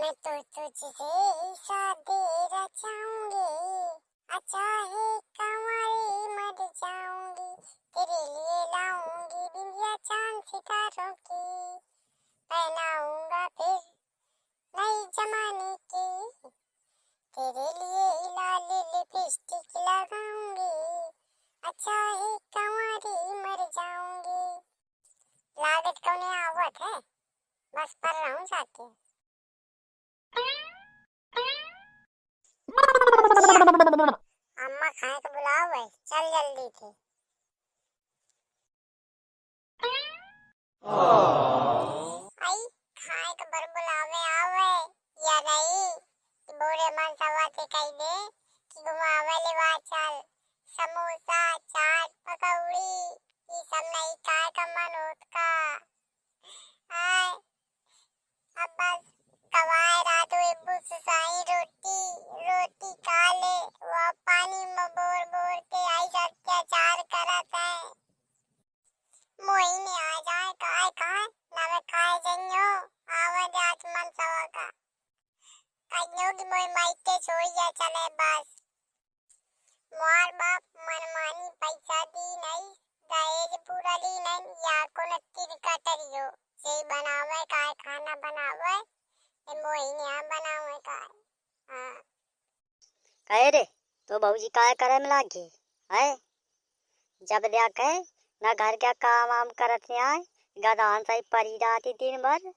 मैं तो तुझसे ही शादी रचाऊँगी। अच्छा है कंवारी मर जाऊँगी, तेरे लिए लाऊँगी बिंदिया चाँद सितारों की। पहनाऊँगा फिर नई जमाने की। तेरे लिए ही लाल लिपस्टिक लगाऊँगी। है मर जाऊँगी। लागत कौने आवत है? बस पर रहूँ जाके। अम्मा खाए तो बुलाओ भाई। चल जल्दी से। आई खाए तो बर बुलावे आवे या नहीं बोरे मन सवा से कही दे कि घुमावे ले वा चल समोसा, चाट, पकौड़ी, ये सब नहीं खाए का मन होत का आय अब बस। कवाए रात हुई बुस रोटी रोटी खा वो पानी में बोर बोर के आई अत्याचार करत है। मोहिनी, आ जाए, काय काय? ना काय जइयो? आवाज़ आज सवा का। कहियो कि मोई माइके छोड़ जा चले बस। मोर बाप मनमानी पैसा दी नहीं, दहेज पूरा ली नहीं, या को नत्ती कटरियो? से बनावे, काय खाना बनावे कहे रे तो बहूजी काय करे में लागी है जब कहे ना घर क्या काम वाम करत आए गदान सही परी जाती दिन भर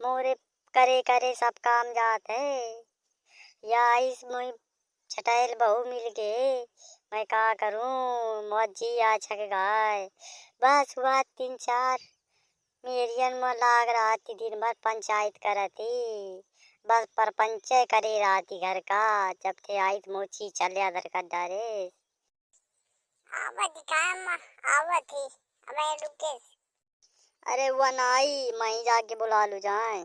मोरे करे करे सब काम जात है या इस मुई छटाइल बहू मिल गए मैं का करूँ मौजी आ छक गाय बस हुआ तीन चार मेरियन में लाग रहा थी दिन भर पंचायत करती बस परपंच करे रहा थी घर का जब थे आई तो मोची चले अदर कर डारे आवत काम आवत ही अब रुके अरे वो नाई मैं जाके बुला लू जाए।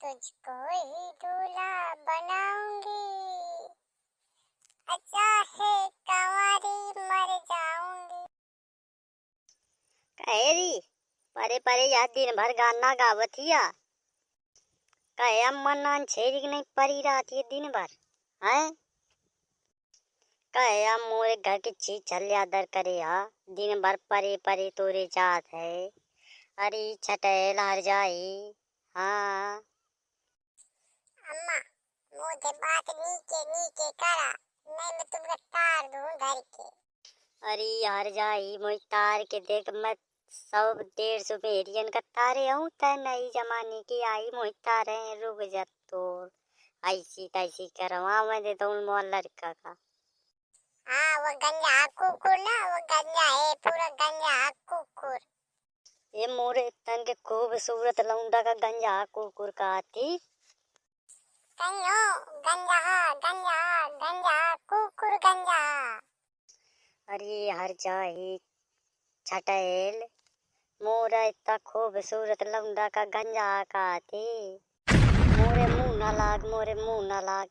तुझको ही दूल्हा बनाऊँगी। अच्छा परे परे यह दिन भर गाना गावत हिया। कहे अम्मन नान छेरी नहीं परी रात ये दिन भर हैं? कहे मोरे घर की चीज़ चल अदर करे हा? दिन भर परे परे तोरे जात है। अरे छटेल हर जाई हाँ? अम्मा मुझे बात नीचे नीचे करा नहीं मैं तुमको तार दूँ घर के। अरे यार जाई मुझ तार के देख मैं सौ डेढ़ सौ भेड़ियन का तारे हूँ तय नई जमाने की आई मुझ तारे रुक जा तो ऐसी तैसी करवा मैं देता हूँ मोल लड़का का। हाँ वो गंजा कुकुर ना वो गंजा है पूरा गंजा कुकुर। ये मोरे तन के खूबसूरत लौंडा का गंजा कुकुर का आती। कहियो गंजा गंजा गंजा कुकुर गंजा। अरे हर जाई छटेल इतना खूबसूरत लौंडा का गंजा का आती मोरे मुँह ना लाग मोरे मुँह ना लाग।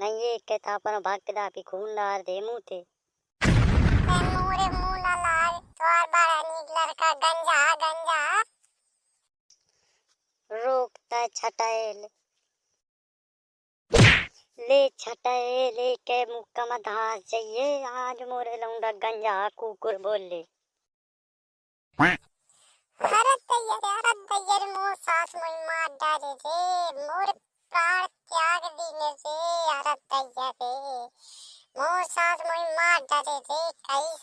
नहीं ये कहता अपन भक्त दा की खून डार दे मुँह ते। मोरे मुँह ना लाल तोर बड़ा नीक लड़का गंजा गंजा। रोकता छटाएल। ले छटाएल के मुक्का में धास जाइए। आज मोरे लौंडा गंजा कुकुर बोल। मोर सास मोई मार मोर प्राण त्याग दीने रे सास मोई मार कई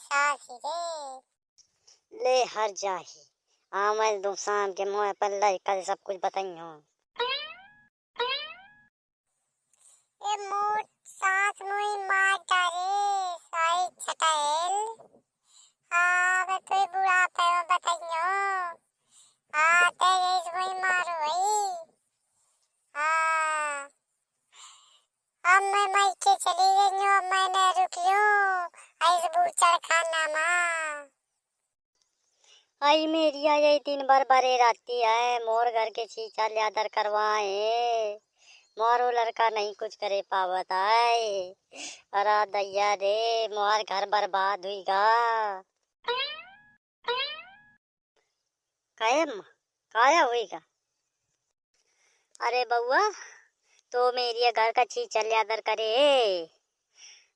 सास रे ले हर जाही। हाँ मैं के मुँह पर लड़का सब कुछ बताइयो ए मोर सास मोई मार डाले साई छटाएल हाँ मैं तो बुढ़ा पे बताइयो हाँ तेरे इस मोई मारो भाई हाँ अब मैं चली गई हूँ, मैंने रुक लूँ ऐसे बूचड़ खाना माँ। आई मेरी, आई दिन भर बरे रहती है, मोर घर के चीचा ल्यादर करवाए। मोरो लड़का नहीं कुछ करे पावत है अरे दैया रे, मोर घर बर्बाद हुईगा कहे अम्मा काया होएगा अरे बउआ तो मेरी घर का चीज़ चल यादर करे,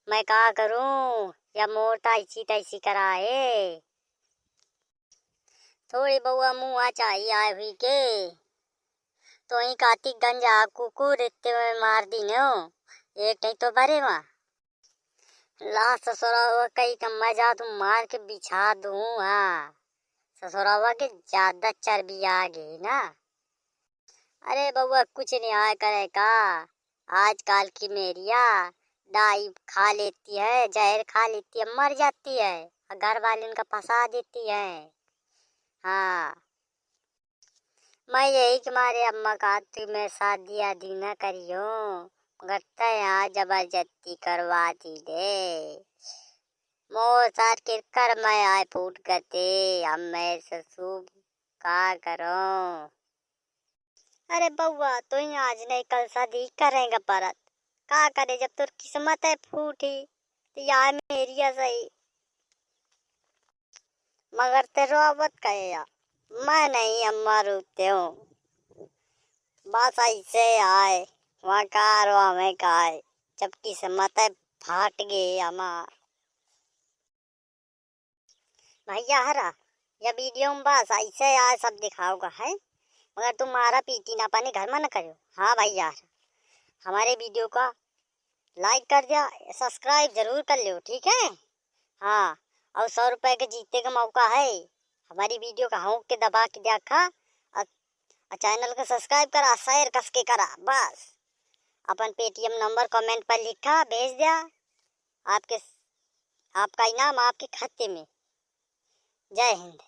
मैं कहा करूँ? या मोर तैसी तैसी कराए? थोड़ी बउआ मुँह चाहिए आए हुई के। तो ही कार्तिक गंजा कुकुर इतने में मार दी नो एक नहीं तो भरे वहाँ ला ससुरावा कई का मज़ा तुम मार के बिछा दूँ हाँ। ससुरावा के ज़्यादा चर्बी आ गई ना। अरे बउआ कुछ नहीं आया करे का? आजकल की मेरिया डाई खा लेती है, जहर खा लेती है, मर जाती है घर वाले उनका फंसा देती है। हाँ। मैं यही कि मारे अम्मा का तुम्हें शादी आदि न करियो, मगर तया ज़बरदस्ती करवा दी दे मोर सार के कर मैं आए फूट करते हम मैं ससुर का करो। अरे बउआ तो ही आज नहीं कल शादी करेंगे परत। का करे जब तुर किस्मत है फूटी तो यार मेरी सही। मगर तेरो आवत कहे या मैं नहीं अम्मा रोते हूँ। बस ऐसे आए, वहाँ कार हमें खाए जब किस्मत है फाट गई हमार। भैया हरा, या वीडियो में बस ऐसे आए, सब दिखाओगा है? मगर तुम मारा पीटी ना पानी, घर में न करो हाँ भाई यार, हमारे वीडियो का लाइक कर दिया सब्सक्राइब ज़रूर कर लो ठीक है? हाँ और सौ रुपए के जीतने का मौका है। हमारी वीडियो का होंक के दबा के देखा, और चैनल को सब्सक्राइब करा शेयर कस के करा, बस। अपन पेटीएम नंबर कमेंट पर लिखा, भेज दिया, आपके, आपका इनाम आपके खाते में। जय हिंद।